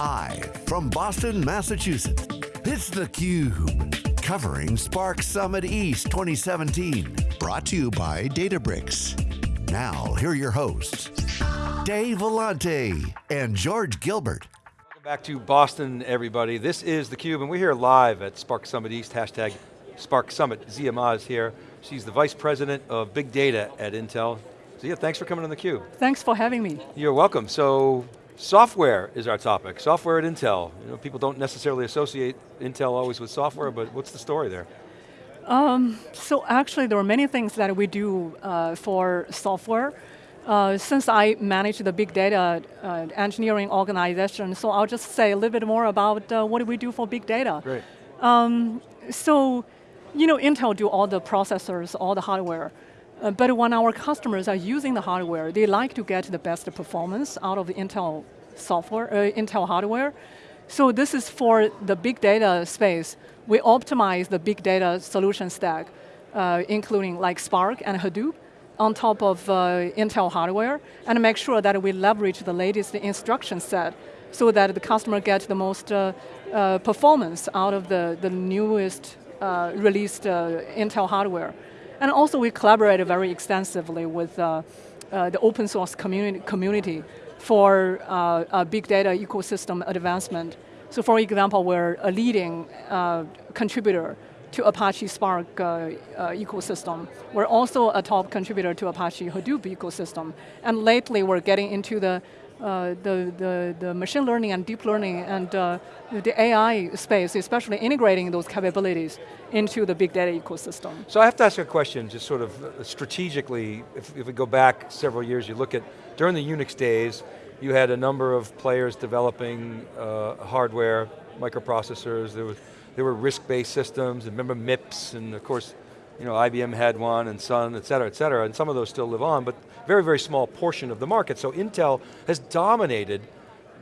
Live from Boston, Massachusetts, it's theCUBE. Covering Spark Summit East 2017. Brought to you by Databricks. Now, here are your hosts, Dave Vellante and George Gilbert. Welcome back to Boston, everybody. This is theCUBE, and we're here live at Spark Summit East, hashtag Spark Summit. Ziya Ma is here. She's the Vice President of Big Data at Intel. Ziya, thanks for coming on theCUBE. Thanks for having me. You're welcome. So, software is our topic. Software at Intel. You know, people don't necessarily associate Intel always with software, but what's the story there? Um, so actually there are many things that we do uh, for software. Uh, since I manage the big data uh, engineering organization, so I'll just say a little bit more about uh, what do we do for big data. Great. Um, so, you know, Intel do all the processors, all the hardware. Uh, but when our customers are using the hardware, they like to get the best performance out of the Intel software, uh, Intel hardware. So this is for the big data space. We optimize the big data solution stack, uh, including like Spark and Hadoop, on top of uh, Intel hardware, and make sure that we leverage the latest instruction set so that the customer gets the most uh, uh, performance out of the, the newest released Intel hardware. And also we collaborate very extensively with uh, uh, the open source community, community for uh, big data ecosystem advancement. So for example, we're a leading uh, contributor to Apache Spark uh, uh, ecosystem. We're also a top contributor to Apache Hadoop ecosystem. And lately we're getting into the uh, the, the, the machine learning and deep learning and uh, the AI space, especially integrating those capabilities into the big data ecosystem. So I have to ask a question, just sort of uh, strategically, if, if we go back several years, you look at, during the Unix days, you had a number of players developing uh, hardware, microprocessors, there, was, there were RISC-based systems, and remember MIPS, and of course, you know, IBM had one, and Sun, et cetera, et cetera, and some of those still live on, but very, very small portion of the market. So Intel has dominated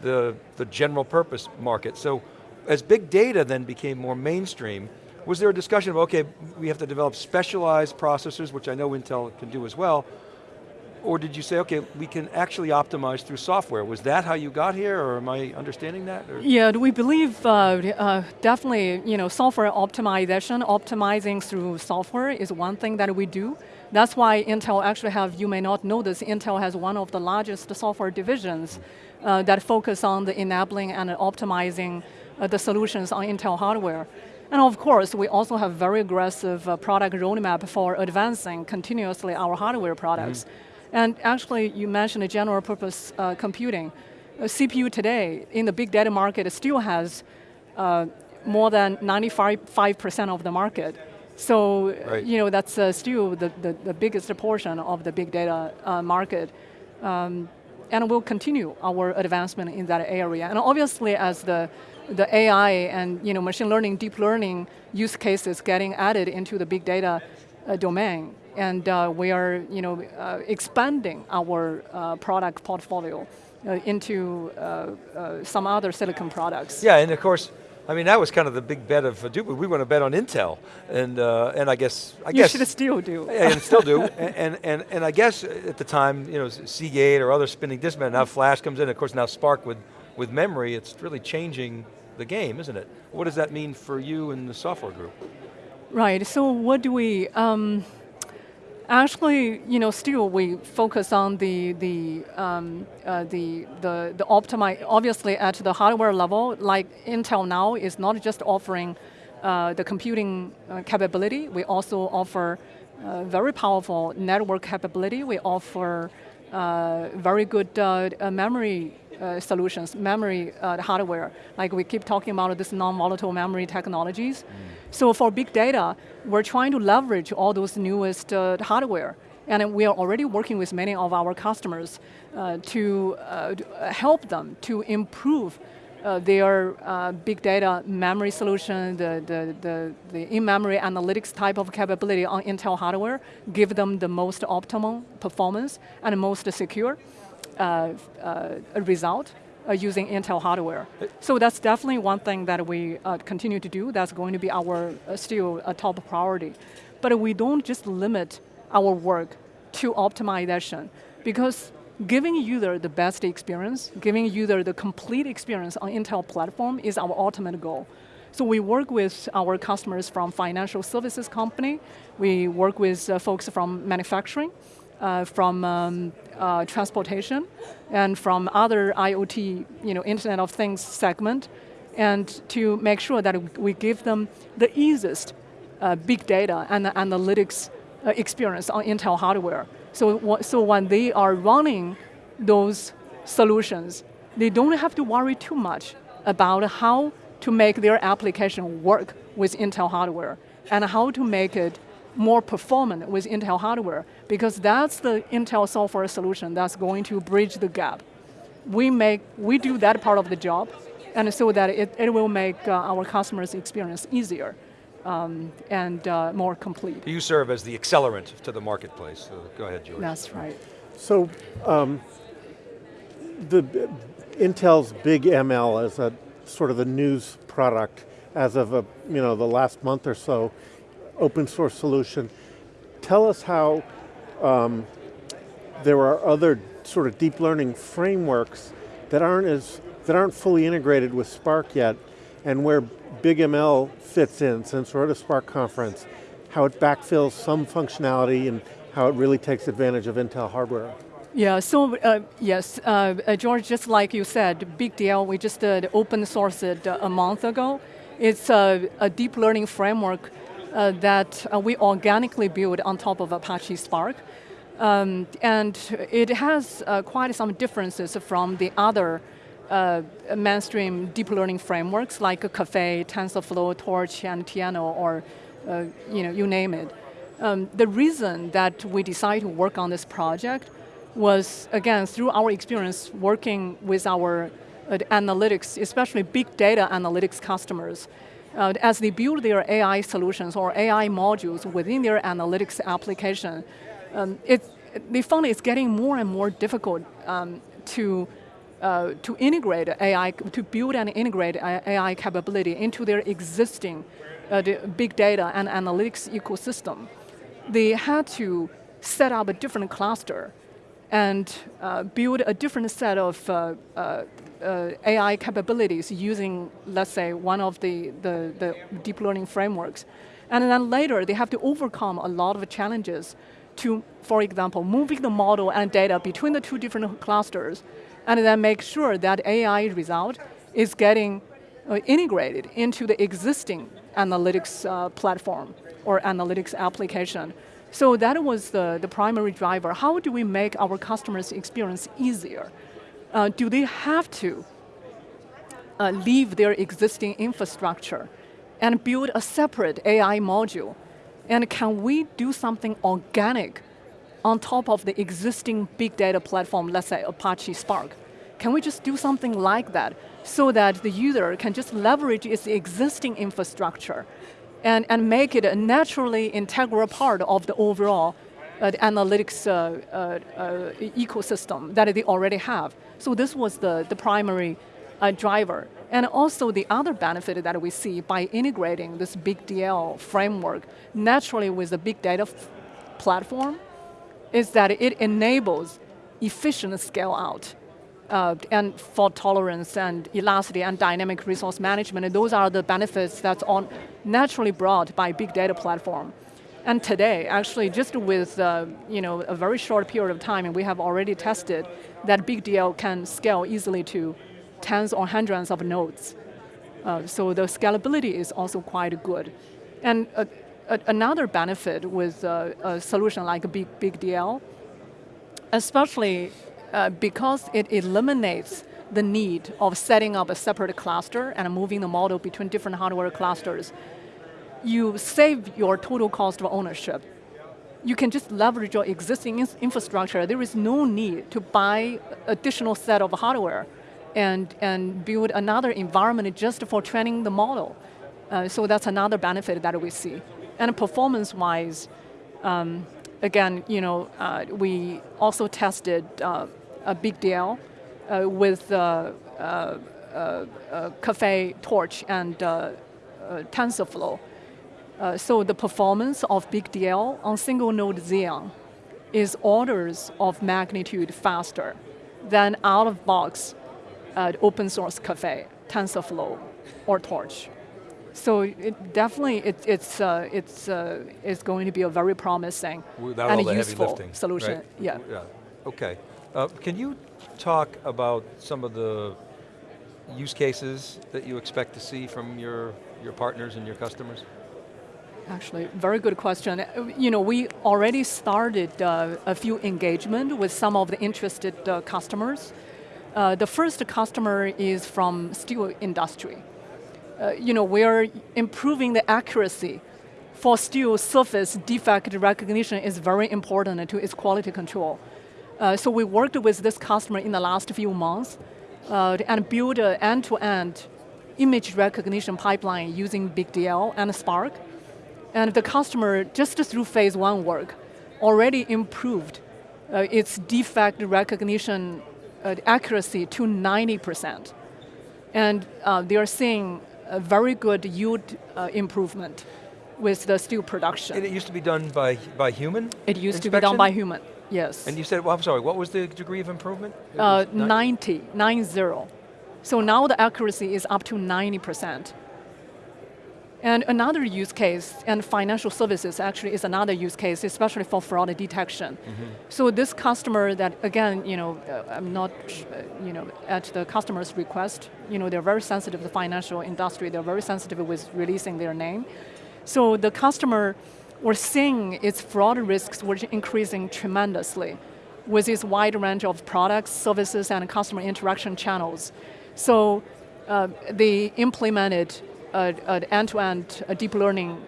the, the general purpose market. So as big data then became more mainstream, was there a discussion of, okay, we have to develop specialized processors, which I know Intel can do as well, or did you say, okay, we can actually optimize through software? Was that how you got here, or am I understanding that? Or? Yeah, we believe uh, uh, definitely, you know, software optimization, optimizing through software is one thing that we do. That's why Intel actually have, you may not know this, Intel has one of the largest software divisions uh, that focus on the enabling and optimizing uh, the solutions on Intel hardware. And of course, we also have very aggressive uh, product roadmap for advancing continuously our hardware products. Mm -hmm. And actually, you mentioned a general purpose uh, computing. A CPU today in the big data market still has uh, more than 95% of the market. So, right. you know, that's uh, still the, the, the, biggest portion of the big data uh, market. Um, and we'll continue our advancement in that area. And obviously as the, the AI and you know, machine learning, deep learning use cases getting added into the big data uh, domain, and uh, we are you know, uh, expanding our uh, product portfolio uh, into uh, some other silicon products. Yeah, and of course, I mean, that was kind of the big bet of Hadoop. We want to bet on Intel, and uh, and I guess I you guess should still do. Yeah, and still do. and, and and I guess at the time, you know, Seagate or other spinning disk Now Flash comes in. Of course, now Spark with with memory. It's really changing the game, isn't it? What does that mean for you and the software group? Right. So what do we? Um, Actually, you know, still we focus on the the um, uh, the the the optimize. Obviously, at the hardware level, like Intel now is not just offering uh, the computing uh, capability. We also offer uh, very powerful network capability. We offer uh, very good uh, memory uh, solutions, memory uh, hardware. Like we keep talking about this non-volatile memory technologies. Mm. So for big data, we're trying to leverage all those newest uh, hardware. And we are already working with many of our customers uh, to uh, help them to improve uh, their uh, big data memory solution, the, the, the, the in-memory analytics type of capability on Intel hardware, give them the most optimal performance and most secure result uh, using Intel hardware. So that's definitely one thing that we continue to do. That's going to be our still a top priority. But we don't just limit our work to optimization because giving user the best experience, giving user the complete experience on Intel platform is our ultimate goal. So we work with our customers from financial services company, we work with uh, folks from manufacturing, uh, from um, uh, transportation, and from other IoT, you know, Internet of Things segment, and to make sure that we give them the easiest uh, big data and analytics uh, experience on Intel hardware. So, so when they are running those solutions, they don't have to worry too much about how to make their application work with Intel hardware and how to make it more performant with Intel hardware because that's the Intel software solution that's going to bridge the gap. We, make, we do that part of the job and so that it, it will make uh, our customers' experience easier um, and uh, more complete. You serve as the accelerant to the marketplace. So go ahead, George. That's right. So, um, the Intel's BigDL is a sort of a news product as of a, you know the last month or so, open source solution. Tell us how um, there are other sort of deep learning frameworks that aren't as that aren't fully integrated with Spark yet, and where BigDL fits in, since we're at a Spark conference, how it backfills some functionality and how it really takes advantage of Intel hardware. Yeah, so uh, yes, uh, uh George, just like you said, BigDL, we just uh, open sourced it uh, a month ago. It's a, a deep learning framework uh, that we organically build on top of Apache Spark. Um, and it has quite some differences from the other uh, mainstream deep learning frameworks like Caffe, TensorFlow, Torch, and Theano, or uh, you know, you name it. Um, the reason that we decided to work on this project was, again, through our experience working with our uh, analytics, especially big data analytics customers, uh, as they build their AI solutions or AI modules within their analytics application, um, it, they found it's getting more and more difficult um, to uh, to integrate AI, to build and integrate AI capability into their existing uh, big data and analytics ecosystem. They had to set up a different cluster and uh, build a different set of uh, uh, uh, AI capabilities using, let's say, one of the, the, the deep learning frameworks. And then later, they have to overcome a lot of challenges to, for example, moving the model and data between the two different clusters and then make sure that AI result is getting uh, integrated into the existing analytics uh, platform or analytics application. So that was the, the primary driver. How do we make our customers' experience easier? Uh, do they have to uh, leave their existing infrastructure and build a separate AI module? And can we do something organic on top of the existing big data platform, let's say Apache Spark. Can we just do something like that so that the user can just leverage its existing infrastructure and, and make it a naturally integral part of the overall uh, the analytics uh, uh, uh ecosystem that they already have. So this was the, the primary driver. And also the other benefit that we see by integrating this big DL framework naturally with the big data platform is that it enables efficient scale out. Uh, and fault tolerance and elasticity and dynamic resource management, and those are the benefits that's on naturally brought by big data platform. And today, actually, just with uh, you know a very short period of time, and we have already tested that big DL can scale easily to tens or hundreds of nodes. Uh, so the scalability is also quite good. And another benefit with uh, a solution like Big, Big DL, especially uh, because it eliminates the need of setting up a separate cluster and moving the model between different hardware clusters, you save your total cost of ownership. You can just leverage your existing infrastructure. There is no need to buy additional set of hardware and, and build another environment just for training the model. Uh, so that's another benefit that we see. And performance-wise, um, again, you know, uh, we also tested uh, a BigDL uh, with uh, uh, Caffe, Torch, and TensorFlow. So the performance of big DL on single node Xeon is orders of magnitude faster than out-of-box uh, open source Caffe, TensorFlow, or Torch. So it definitely, it, it's, uh, it's, uh, it's going to be a very promising Without and all the useful lifting, solution. right? Yeah. Yeah, okay. Uh, can you talk about some of the use cases that you expect to see from your, your partners and your customers? Actually, very good question. You know, we already started uh, a few engagement with some of the interested uh, customers. Uh, the first customer is from steel industry. Uh, you know, we're improving the accuracy for steel surface defect recognition is very important to its quality control. Uh, so we worked with this customer in the last few months uh, and built an end-to-end image recognition pipeline using BigDL and Spark. And the customer, just through phase one work, already improved uh, its defect recognition uh, accuracy to 90%. And uh, they are seeing a very good yield uh, improvement with the steel production. And it used to be done by, by human It used to be done by human, yes. And you said, well, I'm sorry, what was the degree of improvement? Uh, 90, 90. So now the accuracy is up to 90%. And another use case, and financial services actually is another use case, especially for fraud detection. So this customer that, again, you know, uh, I'm not, uh, you know, at the customer's request, you know, they're very sensitive to the financial industry, they're very sensitive with releasing their name. So the customer, we're seeing its fraud risks were increasing tremendously with its wide range of products, services, and customer interaction channels. So uh, they implemented an end-to-end deep learning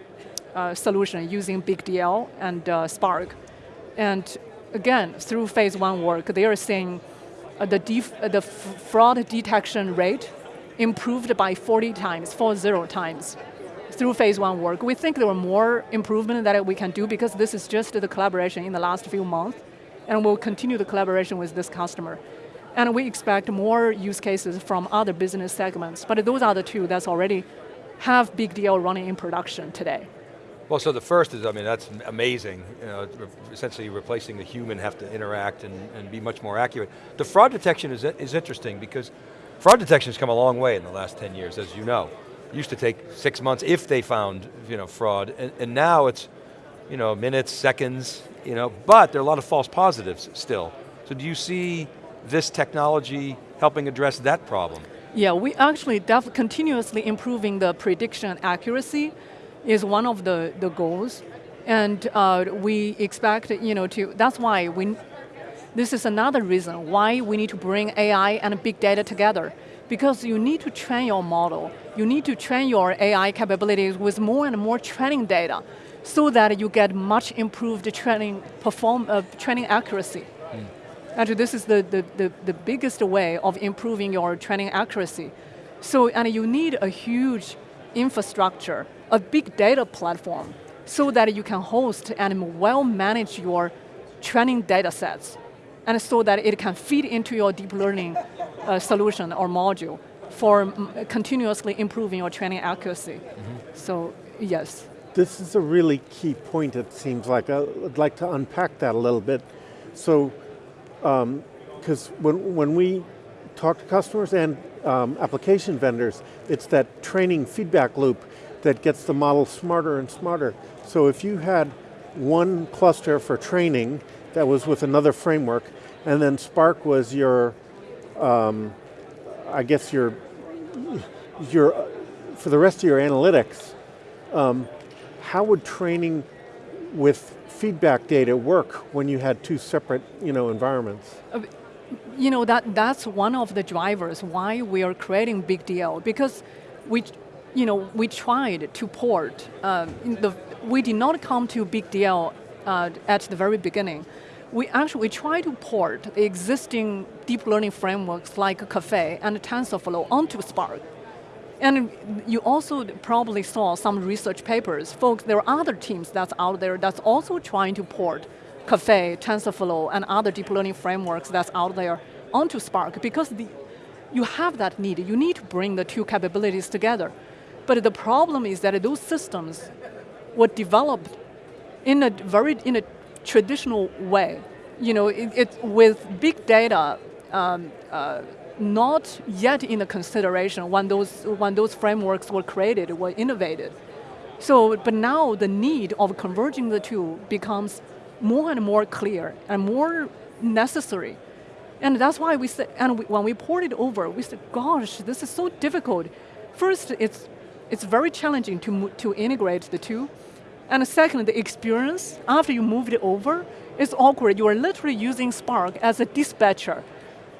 uh, solution using BigDL and uh, Spark. And again, through phase one work, they are seeing uh, the, the fraud detection rate improved by 40 times, 40 times through phase one work. We think there are more improvement that we can do because this is just the collaboration in the last few months, and we'll continue the collaboration with this customer. And we expect more use cases from other business segments, but those are the two that's already have BigDL running in production today. Well, so the first is, I mean, that's amazing. You know, essentially replacing the human have to interact and, and be much more accurate. The fraud detection is, is interesting because fraud detection has come a long way in the last 10 years, as you know. It used to take six months if they found you know, fraud, and, and now it's you know, minutes, seconds, you know, but there are a lot of false positives still. So do you see this technology helping address that problem? Yeah, we actually continuously improving the prediction accuracy is one of the, the goals. And uh, we expect, you know, to, that's why we, this is another reason why we need to bring AI and big data together. Because you need to train your model, you need to train your AI capabilities with more and more training data so that you get much improved training, perform, uh, training accuracy. Actually, this is the, the, the, the biggest way of improving your training accuracy. So, and you need a huge infrastructure, a big data platform, so that you can host and well manage your training data sets, and so that it can feed into your deep learning uh, solution or module for mm, continuously improving your training accuracy. So, yes. This is a really key point, it seems like. I'd like to unpack that a little bit. So, because when, when we talk to customers and um, application vendors, it's that training feedback loop that gets the model smarter and smarter. So if you had one cluster for training that was with another framework, and then Spark was your, um, I guess your, your, for the rest of your analytics, um, how would training with feedback data work when you had two separate you know, environments? you know that that's one of the drivers why we are creating BigDL because we you know we tried to port in the we did not come to BigDL uh, at the very beginning we actually try to port the existing deep learning frameworks like Caffe and tensorflow onto spark and you also probably saw some research papers. Folks, there are other teams that's out there that's also trying to port Caffe, TensorFlow, and other deep learning frameworks that's out there onto Spark because the, you have that need. You need to bring the two capabilities together. But the problem is that those systems were developed in a very in a traditional way. You know, it, it with big data um, uh, not yet in the consideration when those, when those frameworks were created, were innovated. So, but now the need of converging the two becomes more and more clear and more necessary. And that's why we said, and we, when we poured it over, we said, gosh, this is so difficult. First, it's, it's very challenging to, to integrate the two. And second, the experience, after you moved it over, is awkward. You are literally using Spark as a dispatcher.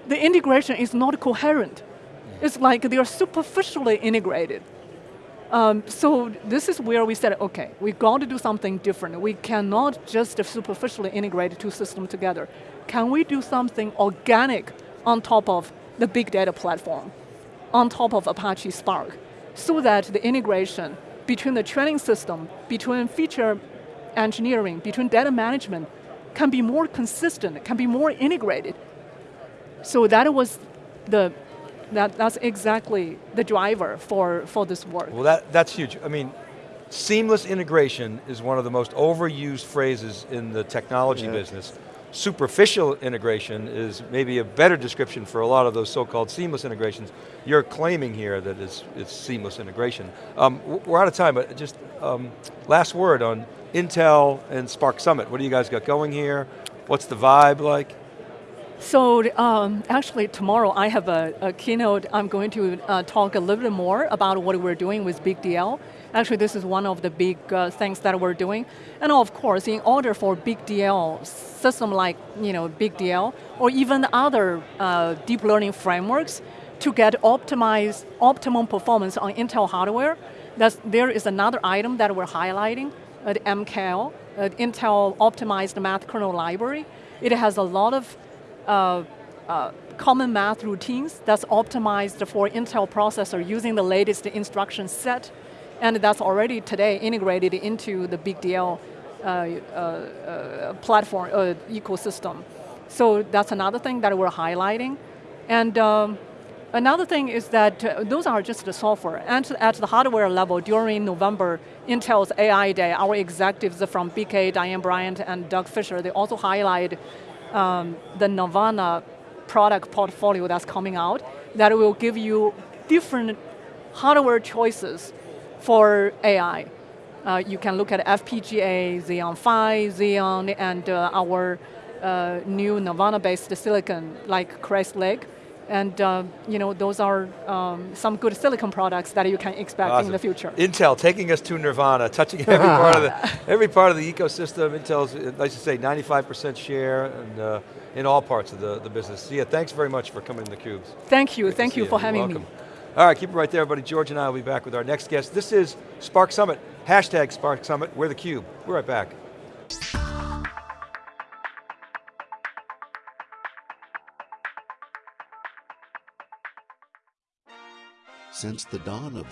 The integration is not coherent. It's like they are superficially integrated. Um, so this is where we said, okay, we got to do something different. We cannot just superficially integrate two systems together. Can we do something organic on top of the big data platform, on top of Apache Spark, so that the integration between the training system, between feature engineering, between data management, can be more consistent, can be more integrated. So that was the that, that's exactly the driver for, for this work. Well, that, that's huge. I mean, seamless integration is one of the most overused phrases in the technology yeah. business. Superficial integration is maybe a better description for a lot of those so-called seamless integrations. You're claiming here that it's, it's seamless integration. Um, we're out of time, but just um, last word on Intel and Spark Summit. What do you guys got going here? What's the vibe like? So um, actually tomorrow I have a, a keynote, I'm going to uh, talk a little bit more about what we're doing with Big DL. Actually this is one of the big uh, things that we're doing. And of course, in order for Big DL, system like you know, Big DL, or even other uh, deep learning frameworks, to get optimized, optimum performance on Intel hardware, that's, there is another item that we're highlighting, at MKL, Intel Optimized Math Kernel Library. It has a lot of uh, uh, common math routines that's optimized for Intel processor using the latest instruction set, and that's already today integrated into the Big DL uh, uh, uh, platform uh, ecosystem. So that's another thing that we're highlighting. And um, another thing is that uh, those are just the software. And at the hardware level, during November, Intel's AI Day, our executives from BK, Diane Bryant, and Doug Fisher, they also highlight um, the Nirvana product portfolio that's coming out that will give you different hardware choices for AI. Uh, you can look at FPGA, Xeon Phi, Xeon, and uh, our uh, new Nirvana-based silicon like Crest Lake. And uh, you know, those are um, some good silicon products that you can expect awesome. in the future. Intel taking us to Nirvana, touching every part of the every part of the ecosystem. Intel's, like you say, 95% share and uh, in all parts of the, the business. So yeah, thanks very much for coming to theCUBE. Thank you, Great thank you for you. having me. All right, keep it right there, everybody. George and I will be back with our next guest. This is Spark Summit, hashtag Spark Summit, we're theCUBE. We're right back. Since the dawn of the